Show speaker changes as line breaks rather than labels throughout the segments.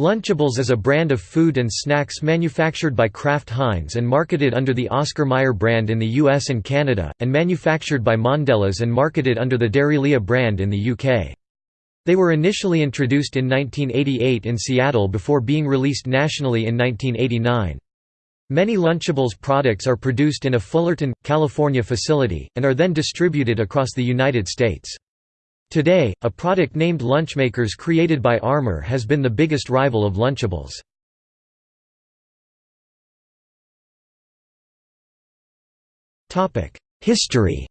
Lunchables is a brand of food and snacks manufactured by Kraft Heinz and marketed under the Oscar Mayer brand in the US and Canada, and manufactured by Mondelez and marketed under the Dairylea brand in the UK. They were initially introduced in 1988 in Seattle before being released nationally in 1989. Many Lunchables products are produced in a Fullerton, California facility, and are then distributed across the United States. Today, a product named Lunchmakers created by Armour has been the biggest rival of Lunchables. History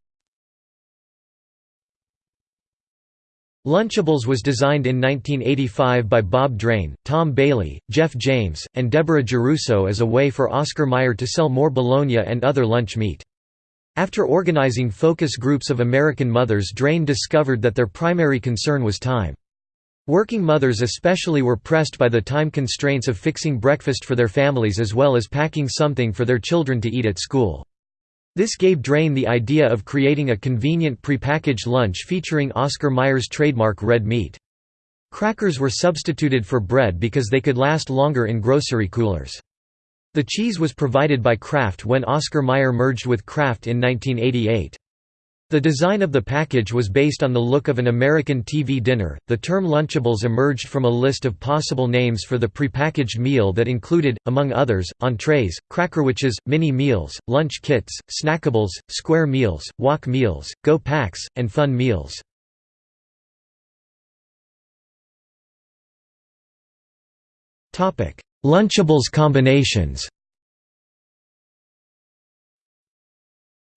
Lunchables was designed in 1985 by Bob Drain, Tom Bailey, Jeff James, and Deborah Geruso as a way for Oscar Mayer to sell more bologna and other lunch meat. After organizing focus groups of American mothers Drain discovered that their primary concern was time. Working mothers especially were pressed by the time constraints of fixing breakfast for their families as well as packing something for their children to eat at school. This gave Drain the idea of creating a convenient prepackaged lunch featuring Oscar Mayer's trademark red meat. Crackers were substituted for bread because they could last longer in grocery coolers. The cheese was provided by Kraft when Oscar Mayer merged with Kraft in 1988. The design of the package was based on the look of an American TV dinner. The term Lunchables emerged from a list of possible names for the prepackaged meal that included, among others, entrees, crackerwitches, mini meals, lunch kits, snackables, square meals, wok meals, go packs, and fun meals. Topic: Lunchables combinations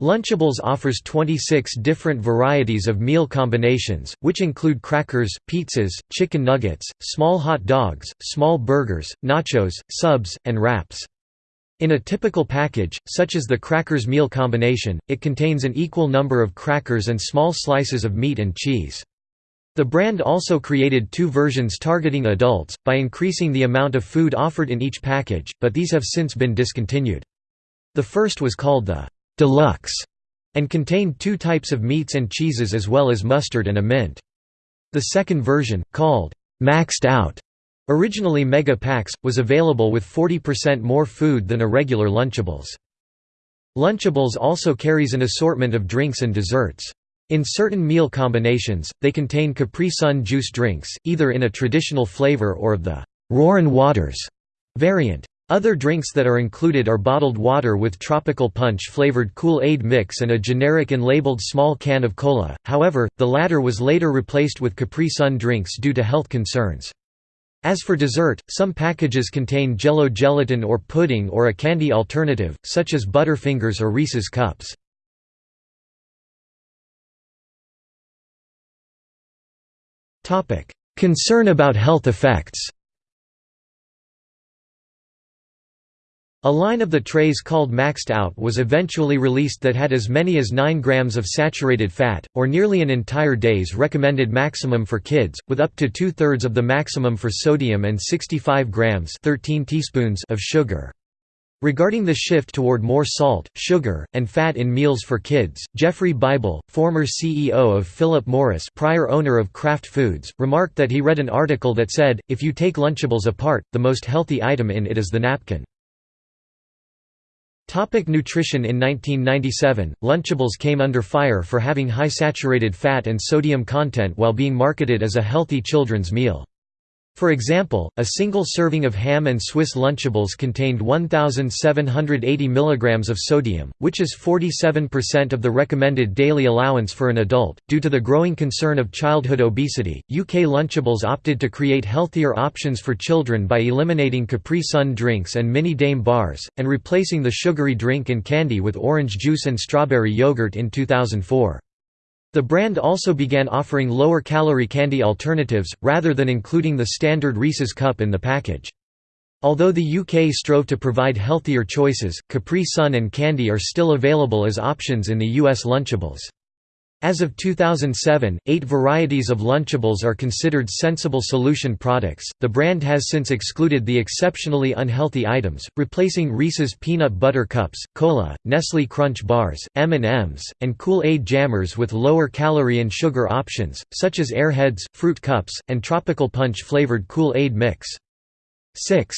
Lunchables offers 26 different varieties of meal combinations, which include crackers, pizzas, chicken nuggets, small hot dogs, small burgers, nachos, subs, and wraps. In a typical package, such as the crackers meal combination, it contains an equal number of crackers and small slices of meat and cheese. The brand also created two versions targeting adults, by increasing the amount of food offered in each package, but these have since been discontinued. The first was called the «Deluxe» and contained two types of meats and cheeses as well as mustard and a mint. The second version, called «Maxed Out», originally Mega Packs, was available with 40% more food than a regular Lunchables. Lunchables also carries an assortment of drinks and desserts. In certain meal combinations, they contain Capri Sun juice drinks, either in a traditional flavor or of the «Roarin' Waters» variant. Other drinks that are included are bottled water with tropical punch flavored Kool-Aid mix and a generic and labeled small can of cola, however, the latter was later replaced with Capri Sun drinks due to health concerns. As for dessert, some packages contain jello gelatin or pudding or a candy alternative, such as Butterfingers or Reese's Cups. Concern about health effects A line of the trays called Maxed Out was eventually released that had as many as 9 grams of saturated fat, or nearly an entire day's recommended maximum for kids, with up to two-thirds of the maximum for sodium and 65 grams 13 teaspoons of sugar. Regarding the shift toward more salt, sugar, and fat in meals for kids, Geoffrey Bible, former CEO of Philip Morris prior owner of Kraft Foods, remarked that he read an article that said, if you take Lunchables apart, the most healthy item in it is the napkin. Topic nutrition In 1997, Lunchables came under fire for having high saturated fat and sodium content while being marketed as a healthy children's meal. For example, a single serving of ham and Swiss Lunchables contained 1,780 mg of sodium, which is 47% of the recommended daily allowance for an adult. Due to the growing concern of childhood obesity, UK Lunchables opted to create healthier options for children by eliminating Capri Sun drinks and Mini Daim bars, and replacing the sugary drink and candy with orange juice and strawberry yogurt in 2004. The brand also began offering lower-calorie candy alternatives, rather than including the standard Reese's cup in the package. Although the UK strove to provide healthier choices, Capri Sun and candy are still available as options in the US Lunchables. As of 2007, eight varieties of Lunchables are considered sensible solution products. The brand has since excluded the exceptionally unhealthy items, replacing Reese's peanut butter cups, cola, Nestle Crunch bars, M&Ms, and Kool-Aid jammers with lower calorie and sugar options, such as Airheads, Fruit Cups, and Tropical Punch flavored Kool-Aid mix. 6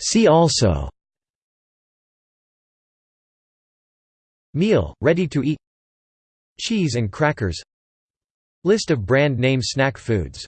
See also Meal, ready to eat. Cheese and crackers. List of brand name snack foods